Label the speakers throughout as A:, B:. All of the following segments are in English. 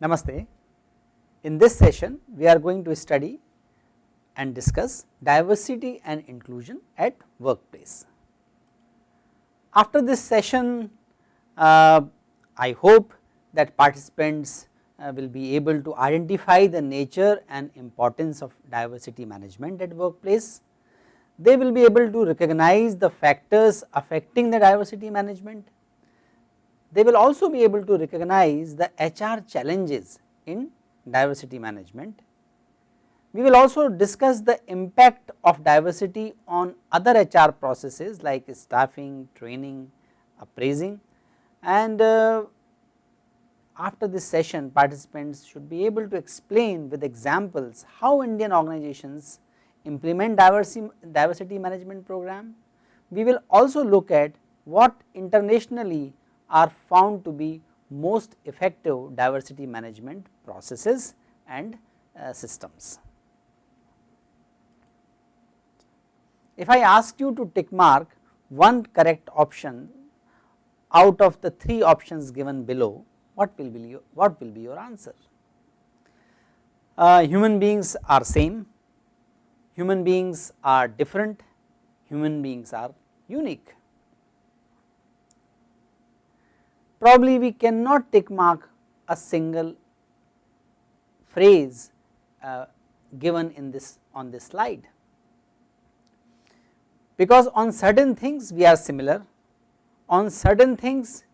A: Namaste. In this session we are going to study and discuss diversity and inclusion at workplace. After this session uh, I hope that participants uh, will be able to identify the nature and importance of diversity management at workplace. They will be able to recognize the factors affecting the diversity management they will also be able to recognize the HR challenges in diversity management. We will also discuss the impact of diversity on other HR processes like staffing, training, appraising and uh, after this session participants should be able to explain with examples how Indian organizations implement diversity, diversity management program. We will also look at what internationally are found to be most effective diversity management processes and uh, systems. If I ask you to tick mark one correct option out of the three options given below, what will be your, what will be your answer? Uh, human beings are same, human beings are different, human beings are unique. probably we cannot tick mark a single phrase uh, given in this on this slide. Because on certain things we are similar, on certain things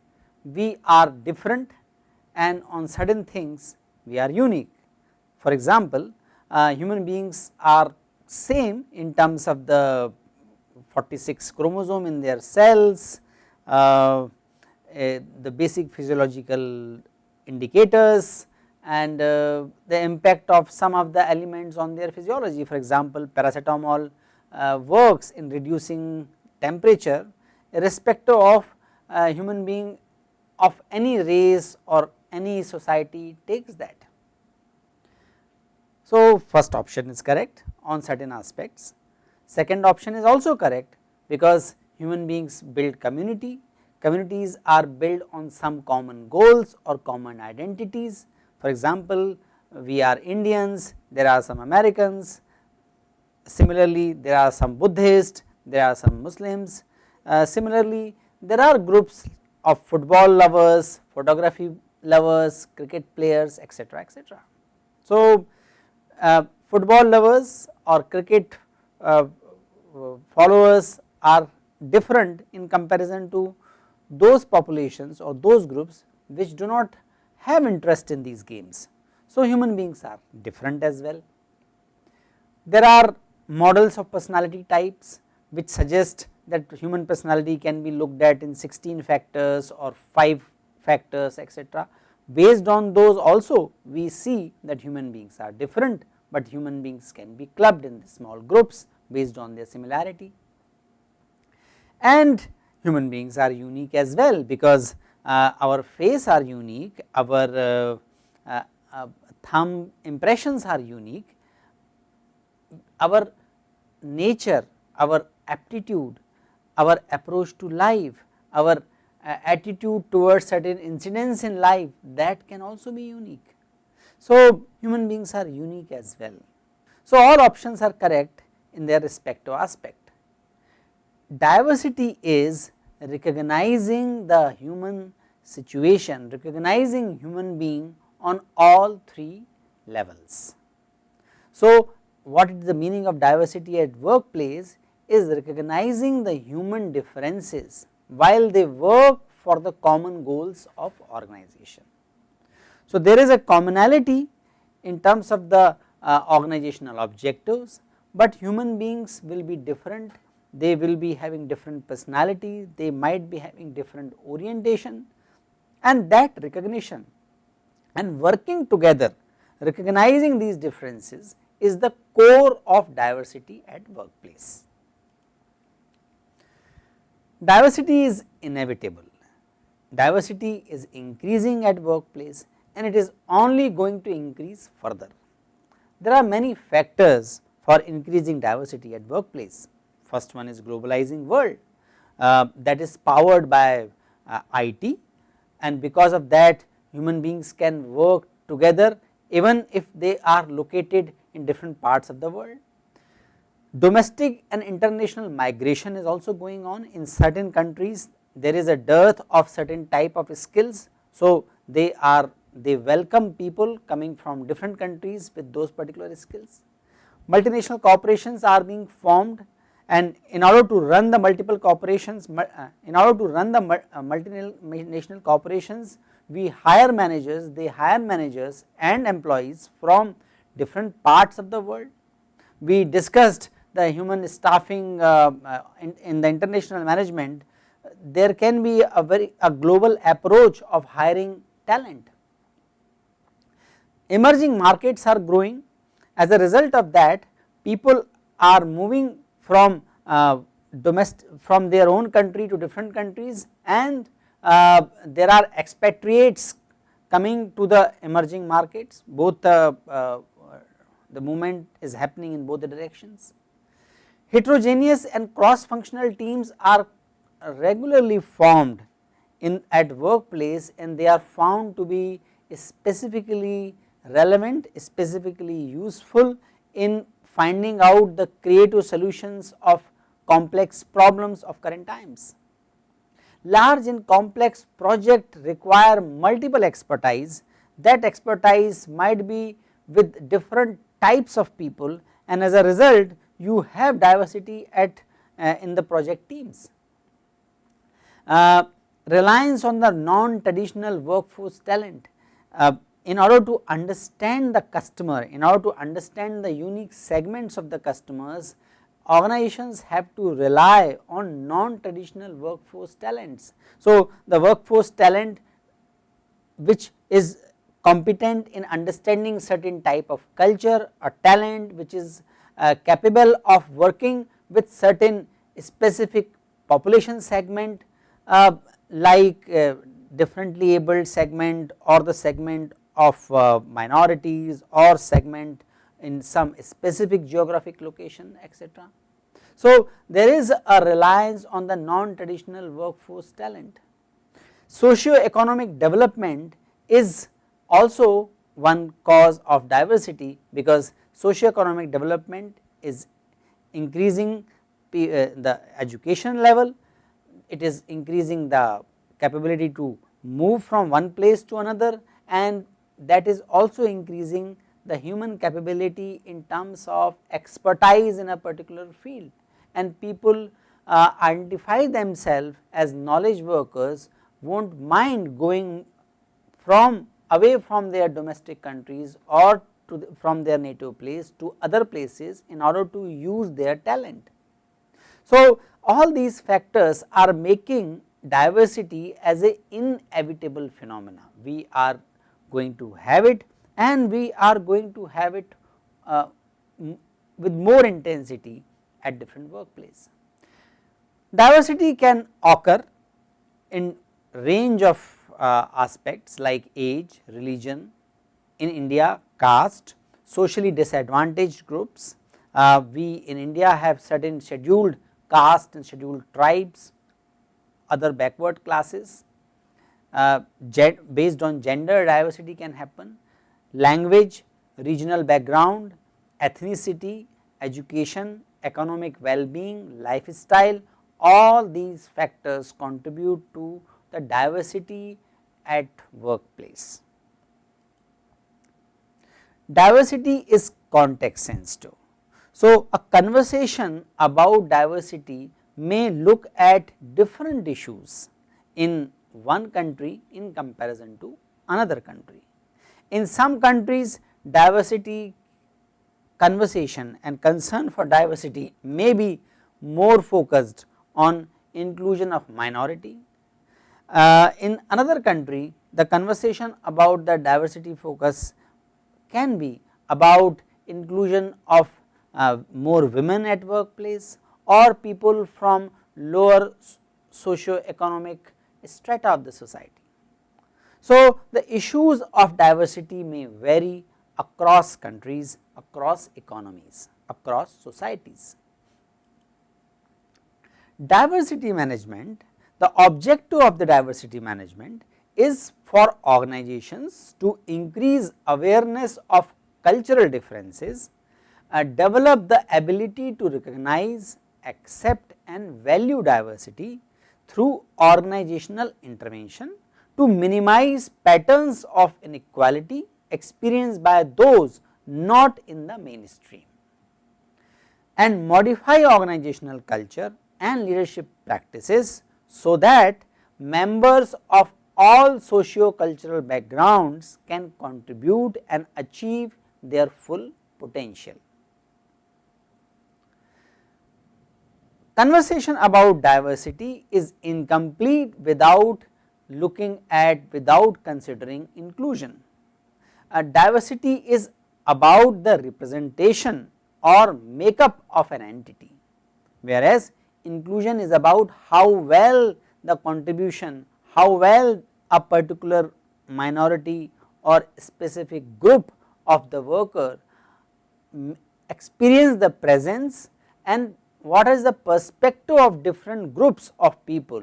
A: we are different and on certain things we are unique. For example, uh, human beings are same in terms of the 46 chromosome in their cells, uh, the basic physiological indicators and uh, the impact of some of the elements on their physiology. For example, paracetamol uh, works in reducing temperature irrespective of uh, human being of any race or any society takes that. So, first option is correct on certain aspects, second option is also correct because human beings build community communities are built on some common goals or common identities. For example, we are Indians, there are some Americans, similarly there are some Buddhists, there are some Muslims, uh, similarly there are groups of football lovers, photography lovers, cricket players etc. etc. So, uh, football lovers or cricket uh, followers are different in comparison to those populations or those groups which do not have interest in these games. So, human beings are different as well. There are models of personality types which suggest that human personality can be looked at in 16 factors or 5 factors etc. Based on those also we see that human beings are different, but human beings can be clubbed in small groups based on their similarity. And human beings are unique as well because uh, our face are unique, our uh, uh, uh, thumb impressions are unique, our nature, our aptitude, our approach to life, our attitude towards certain incidents in life that can also be unique. So, human beings are unique as well. So, all options are correct in their respective aspect. Diversity is recognizing the human situation, recognizing human being on all three levels. So, what is the meaning of diversity at workplace is recognizing the human differences while they work for the common goals of organization. So, there is a commonality in terms of the uh, organizational objectives, but human beings will be different they will be having different personality, they might be having different orientation and that recognition and working together recognizing these differences is the core of diversity at workplace. Diversity is inevitable, diversity is increasing at workplace and it is only going to increase further. There are many factors for increasing diversity at workplace. First one is globalizing world uh, that is powered by uh, IT and because of that human beings can work together even if they are located in different parts of the world. Domestic and international migration is also going on in certain countries there is a dearth of certain type of skills. So, they are they welcome people coming from different countries with those particular skills. Multinational corporations are being formed and in order to run the multiple corporations, uh, in order to run the uh, multinational corporations, we hire managers, they hire managers and employees from different parts of the world. We discussed the human staffing uh, in, in the international management, there can be a very a global approach of hiring talent. Emerging markets are growing as a result of that people are moving from uh, domestic from their own country to different countries and uh, there are expatriates coming to the emerging markets both the, uh, the movement is happening in both the directions. Heterogeneous and cross functional teams are regularly formed in at workplace and they are found to be specifically relevant, specifically useful in finding out the creative solutions of complex problems of current times. Large and complex project require multiple expertise, that expertise might be with different types of people and as a result you have diversity at uh, in the project teams. Uh, reliance on the non-traditional workforce talent uh, in order to understand the customer, in order to understand the unique segments of the customers, organizations have to rely on non-traditional workforce talents. So, the workforce talent which is competent in understanding certain type of culture or talent which is uh, capable of working with certain specific population segment uh, like uh, differently abled segment or the segment of uh, minorities or segment in some specific geographic location etc. So, there is a reliance on the non-traditional workforce talent. Socio-economic development is also one cause of diversity because socio-economic development is increasing the education level. It is increasing the capability to move from one place to another and that is also increasing the human capability in terms of expertise in a particular field. And people uh, identify themselves as knowledge workers not mind going from away from their domestic countries or the, from their native place to other places in order to use their talent. So, all these factors are making diversity as a inevitable phenomena. We are going to have it and we are going to have it uh, with more intensity at different workplace. Diversity can occur in range of uh, aspects like age, religion, in India caste, socially disadvantaged groups. Uh, we in India have certain scheduled caste and scheduled tribes, other backward classes, uh, based on gender diversity can happen, language, regional background, ethnicity, education, economic well-being, lifestyle, all these factors contribute to the diversity at workplace. Diversity is context sensitive so, a conversation about diversity may look at different issues in one country in comparison to another country. In some countries diversity conversation and concern for diversity may be more focused on inclusion of minority. Uh, in another country the conversation about the diversity focus can be about inclusion of uh, more women at workplace or people from lower socio-economic strata of the society. So, the issues of diversity may vary across countries, across economies, across societies. Diversity management, the objective of the diversity management is for organizations to increase awareness of cultural differences, uh, develop the ability to recognize, accept and value diversity through organizational intervention to minimize patterns of inequality experienced by those not in the mainstream and modify organizational culture and leadership practices so that members of all socio-cultural backgrounds can contribute and achieve their full potential. Conversation about diversity is incomplete without looking at without considering inclusion. A diversity is about the representation or makeup of an entity, whereas inclusion is about how well the contribution, how well a particular minority or specific group of the worker experience the presence and what is the perspective of different groups of people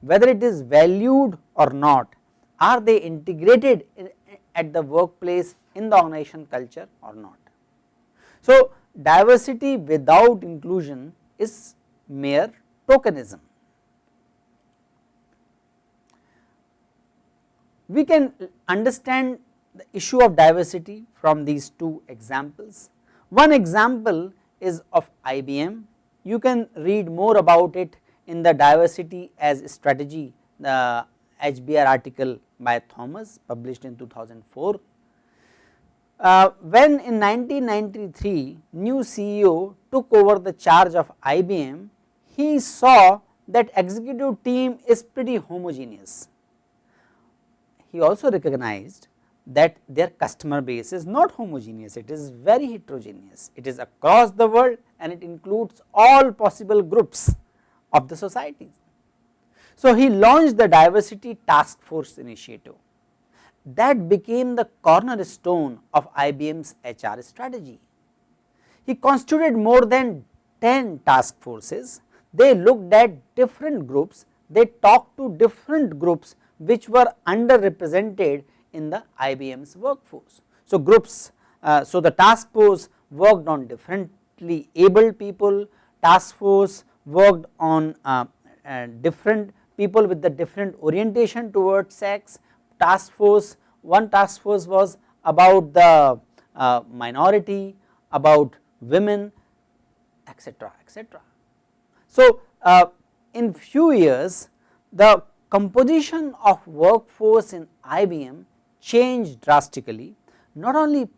A: whether it is valued or not are they integrated in, at the workplace in the organization culture or not. So, diversity without inclusion is mere tokenism. We can understand the issue of diversity from these two examples. One example is of IBM, you can read more about it in the diversity as strategy the HBR article by Thomas published in 2004. Uh, when in 1993 new CEO took over the charge of IBM, he saw that executive team is pretty homogeneous. He also recognized that their customer base is not homogeneous, it is very heterogeneous, it is across the world and it includes all possible groups of the societies. So, he launched the diversity task force initiative that became the cornerstone of IBM's HR strategy. He constituted more than 10 task forces, they looked at different groups, they talked to different groups which were underrepresented in the IBM's workforce. So, groups, uh, so the task force worked on differently able people, task force worked on uh, uh, different people with the different orientation towards sex, task force, one task force was about the uh, minority, about women etc., etc. So, uh, in few years the composition of workforce in IBM changed drastically, not only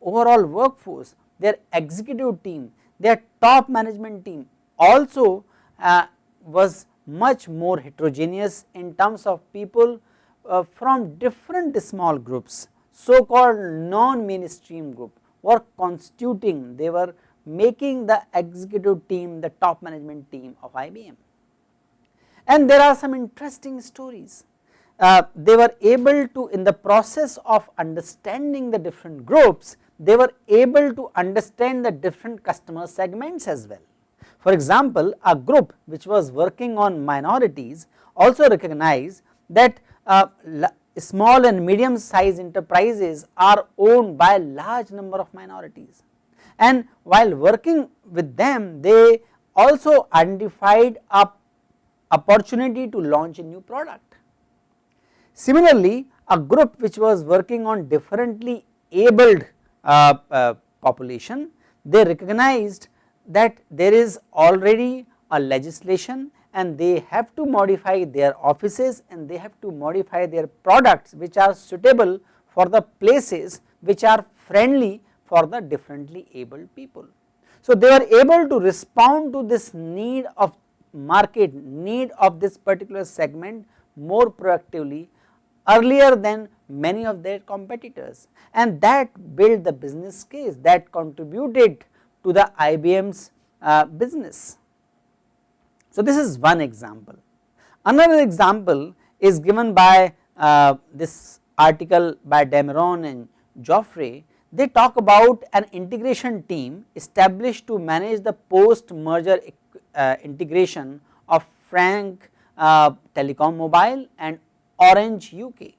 A: overall workforce, their executive team, their top management team also uh, was much more heterogeneous in terms of people uh, from different small groups so called non mainstream group were constituting they were making the executive team the top management team of IBM. And there are some interesting stories uh, they were able to in the process of understanding the different groups they were able to understand the different customer segments as well. For example, a group which was working on minorities also recognized that uh, small and medium sized enterprises are owned by a large number of minorities and while working with them they also identified a opportunity to launch a new product. Similarly, a group which was working on differently abled uh, uh, population they recognized that there is already a legislation and they have to modify their offices and they have to modify their products which are suitable for the places which are friendly for the differently abled people. So, they were able to respond to this need of market need of this particular segment more proactively earlier than many of their competitors and that built the business case that contributed to the IBM's uh, business. So, this is one example. Another example is given by uh, this article by Dameron and Joffre, they talk about an integration team established to manage the post merger uh, integration of France uh, Telecom Mobile and Orange UK.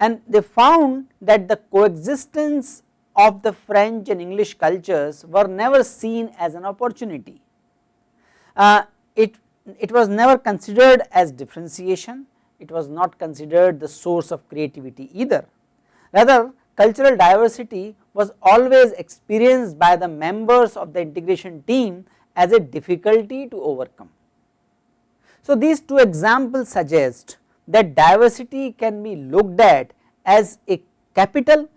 A: And they found that the coexistence of the French and English cultures were never seen as an opportunity. Uh, it, it was never considered as differentiation, it was not considered the source of creativity either. Rather cultural diversity was always experienced by the members of the integration team as a difficulty to overcome. So, these two examples suggest that diversity can be looked at as a capital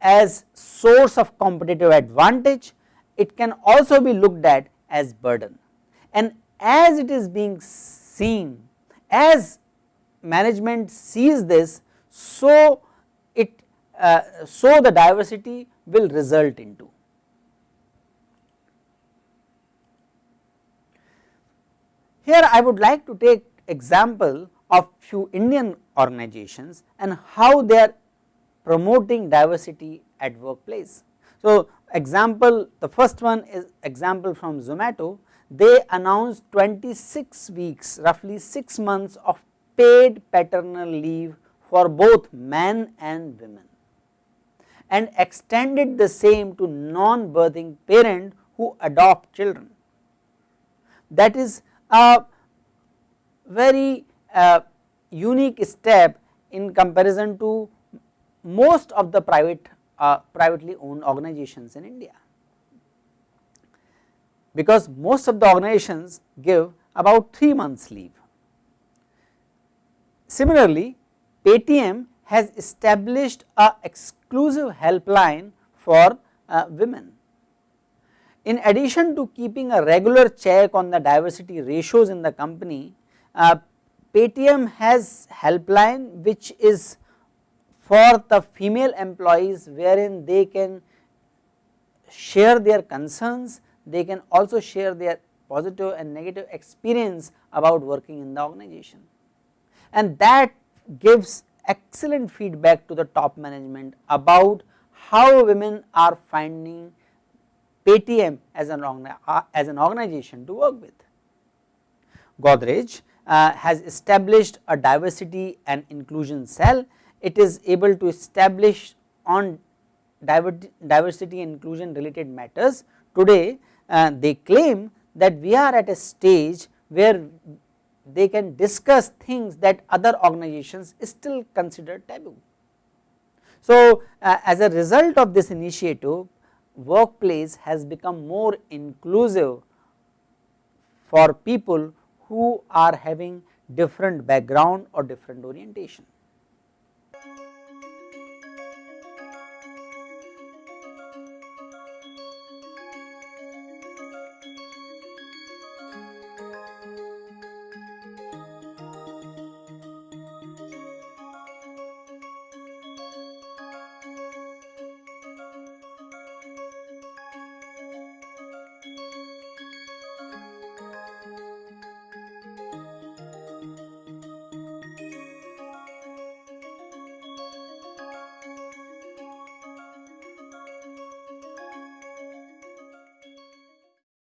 A: as source of competitive advantage, it can also be looked at as burden and as it is being seen as management sees this so it uh, so the diversity will result into. Here I would like to take example of few Indian organizations and how they are promoting diversity at workplace. So, example the first one is example from Zomato they announced 26 weeks roughly 6 months of paid paternal leave for both men and women and extended the same to non-birthing parent who adopt children. That is a very uh, unique step in comparison to most of the private uh, privately owned organizations in India because most of the organizations give about 3 months leave. Similarly, Paytm has established a exclusive helpline for uh, women. In addition to keeping a regular check on the diversity ratios in the company, uh, Paytm has helpline which is for the female employees wherein they can share their concerns, they can also share their positive and negative experience about working in the organization. And that gives excellent feedback to the top management about how women are finding Paytm as an, uh, as an organization to work with. Godrej uh, has established a diversity and inclusion cell it is able to establish on diversity and inclusion related matters. Today uh, they claim that we are at a stage where they can discuss things that other organizations still consider taboo. So, uh, as a result of this initiative workplace has become more inclusive for people who are having different background or different orientation.